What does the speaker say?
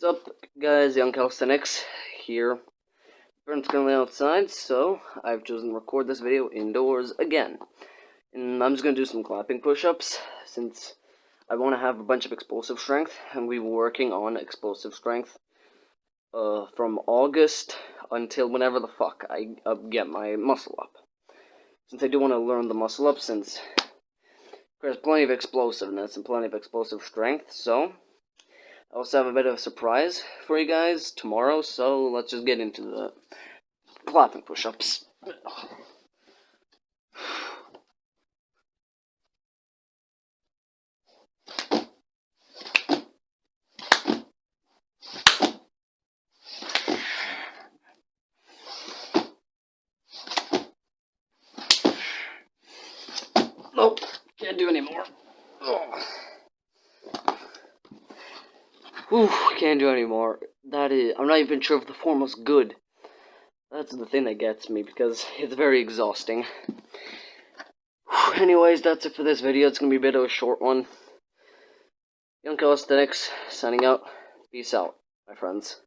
What's up, guys? Young Calisthenics here. Burns currently outside, so I've chosen to record this video indoors again. And I'm just going to do some clapping push-ups, since I want to have a bunch of explosive strength, and we were working on explosive strength uh, from August until whenever the fuck I uh, get my muscle up. Since I do want to learn the muscle up, since there's plenty of explosiveness and plenty of explosive strength, so I also have a bit of a surprise for you guys tomorrow, so let's just get into the clapping push-ups. Nope, can't do anymore. Oh. Ooh, can't do anymore. That is, I'm not even sure if the form was good. That's the thing that gets me, because it's very exhausting. Anyways, that's it for this video. It's going to be a bit of a short one. Young Calisthenics, signing out. Peace out, my friends.